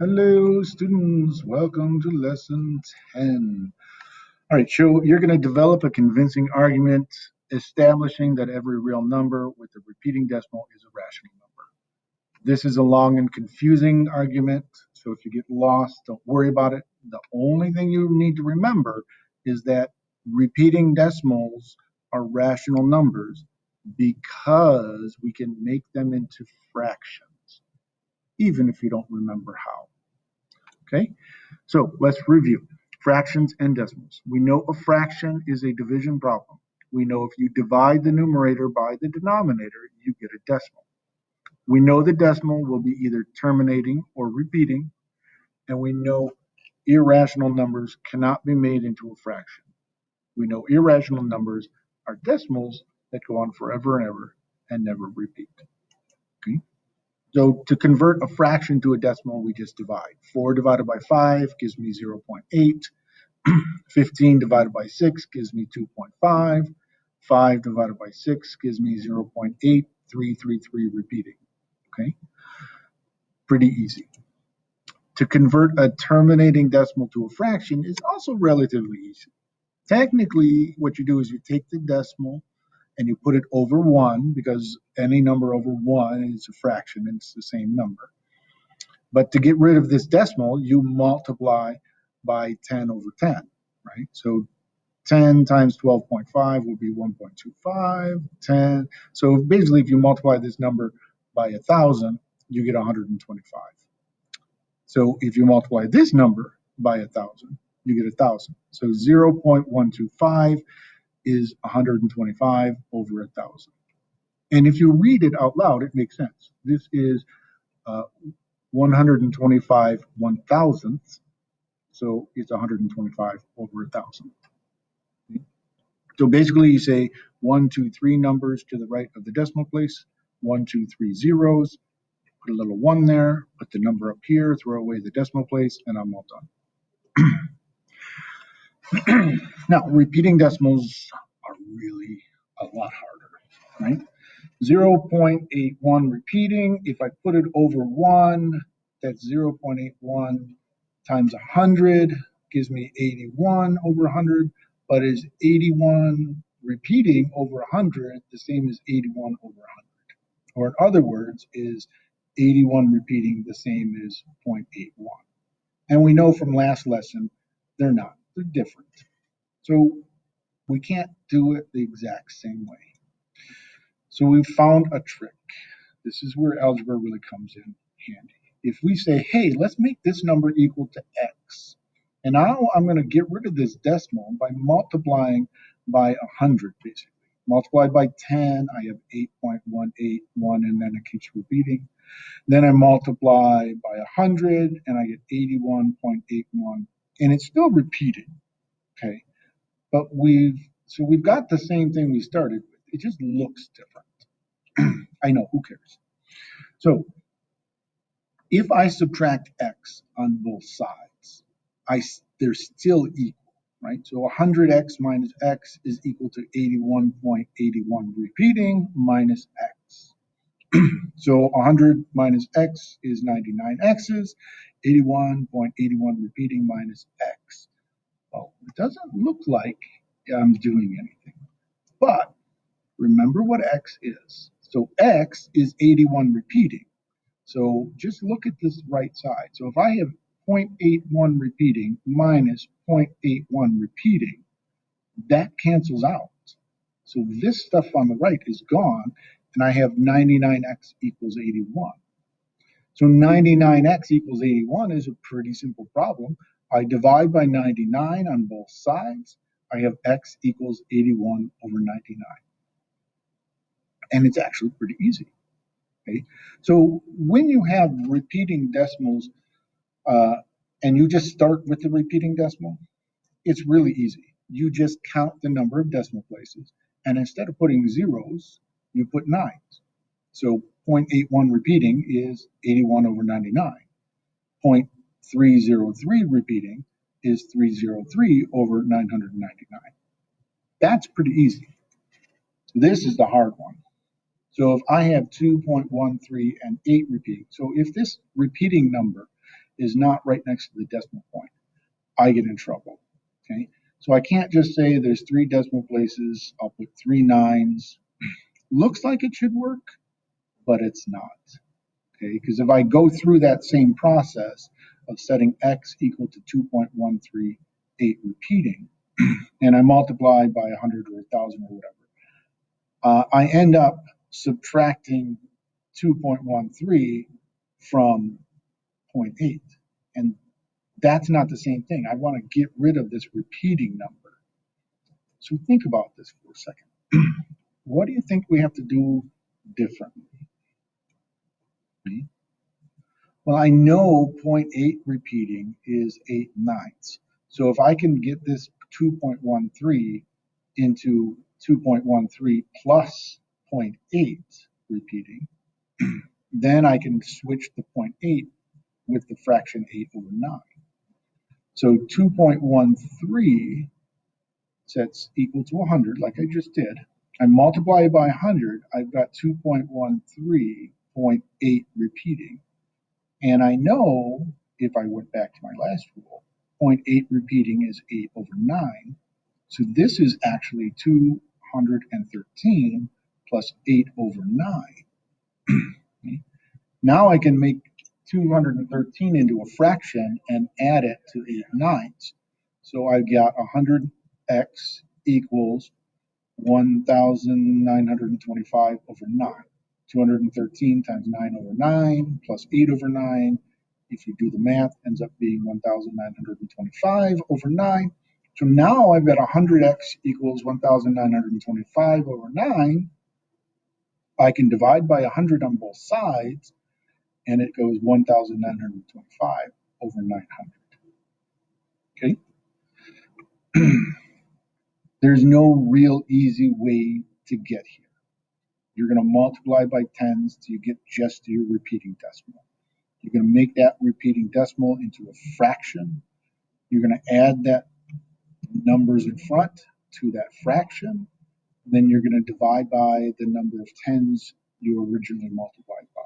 Hello, students. Welcome to lesson 10. All right, so you're going to develop a convincing argument establishing that every real number with a repeating decimal is a rational number. This is a long and confusing argument, so if you get lost, don't worry about it. The only thing you need to remember is that repeating decimals are rational numbers because we can make them into fractions, even if you don't remember how. Okay, so let's review fractions and decimals. We know a fraction is a division problem. We know if you divide the numerator by the denominator, you get a decimal. We know the decimal will be either terminating or repeating, and we know irrational numbers cannot be made into a fraction. We know irrational numbers are decimals that go on forever and ever and never repeat. Okay. So to convert a fraction to a decimal, we just divide. 4 divided by 5 gives me 0.8. 15 divided by 6 gives me 2.5. 5 divided by 6 gives me 0.8333 repeating. Okay, pretty easy. To convert a terminating decimal to a fraction is also relatively easy. Technically, what you do is you take the decimal and you put it over 1 because any number over 1 is a fraction and it's the same number. But to get rid of this decimal, you multiply by 10 over 10, right? So 10 times 12.5 will be 1.25, 10. So basically, if you multiply this number by 1,000, you get 125. So if you multiply this number by 1,000, you get 1,000. So 0.125 is 125 over a thousand. And if you read it out loud, it makes sense. This is uh, 125 one thousandths, so it's 125 over a thousand. So basically, you say one, two, three numbers to the right of the decimal place, one, two, three zeros, put a little one there, put the number up here, throw away the decimal place, and I'm all done. now, repeating decimals are really a lot harder, right? 0.81 repeating, if I put it over 1, that's 0.81 times 100 gives me 81 over 100, but is 81 repeating over 100 the same as 81 over 100? Or in other words, is 81 repeating the same as 0.81? And we know from last lesson, they're not they're different. So we can't do it the exact same way. So we found a trick. This is where algebra really comes in handy. If we say, hey, let's make this number equal to x, and now I'm going to get rid of this decimal by multiplying by 100, basically. Multiplied by 10, I have 8.181, and then it keeps repeating. Then I multiply by 100, and I get 81.81 and it's still repeating. Okay, but we've so we've got the same thing we started with. It just looks different. I know who cares. So if I subtract x on both sides, I they're still equal, right? So 100x minus x is equal to 81.81 repeating minus x. so 100 minus x is 99 x's, 81.81 repeating minus x. Well, it doesn't look like I'm doing anything. But remember what x is. So x is 81 repeating. So just look at this right side. So if I have 0.81 repeating minus 0.81 repeating, that cancels out. So this stuff on the right is gone, and I have 99x equals 81. So 99x equals 81 is a pretty simple problem. I divide by 99 on both sides. I have x equals 81 over 99. And it's actually pretty easy. Okay? So when you have repeating decimals uh, and you just start with the repeating decimal, it's really easy. You just count the number of decimal places. And instead of putting zeros, you put nines. So 0.81 repeating is 81 over 99. 0.303 repeating is 303 over 999. That's pretty easy. This is the hard one. So if I have 2.13 and 8 repeating, so if this repeating number is not right next to the decimal point, I get in trouble. Okay, so I can't just say there's three decimal places, I'll put three nines. Looks like it should work, but it's not. Okay, because if I go through that same process of setting x equal to 2.138 repeating, and I multiply by 100 or 1,000 or whatever, uh, I end up subtracting 2.13 from 0.8. And that's not the same thing. I want to get rid of this repeating number. So think about this for a second. What do you think we have to do differently? Well, I know 0.8 repeating is 8 ninths. So if I can get this 2.13 into 2.13 plus 0.8 repeating, then I can switch the 0.8 with the fraction 8 over 9. So 2.13 sets equal to 100, like I just did. I multiply by 100, I've got 2.13.8 repeating. And I know, if I went back to my last rule, 0.8 repeating is 8 over 9. So this is actually 213 plus 8 over 9. Okay. Now I can make 213 into a fraction and add it to 8 ninths. So I've got 100x equals 1,925 over 9. 213 times 9 over 9 plus 8 over 9. If you do the math, ends up being 1,925 over 9. So now I've got 100x equals 1,925 over 9. I can divide by 100 on both sides, and it goes 1,925 over 900. Okay? There's no real easy way to get here. You're going to multiply by tens till you get just to your repeating decimal. You're going to make that repeating decimal into a fraction. You're going to add that numbers in front to that fraction. Then you're going to divide by the number of tens you originally multiplied by.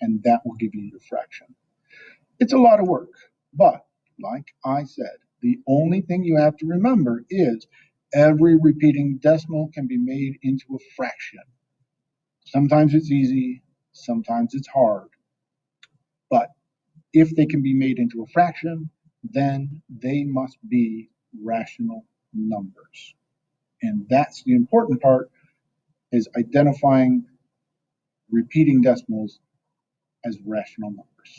And that will give you your fraction. It's a lot of work, but like I said, the only thing you have to remember is every repeating decimal can be made into a fraction. Sometimes it's easy, sometimes it's hard. But if they can be made into a fraction, then they must be rational numbers. And that's the important part is identifying repeating decimals as rational numbers.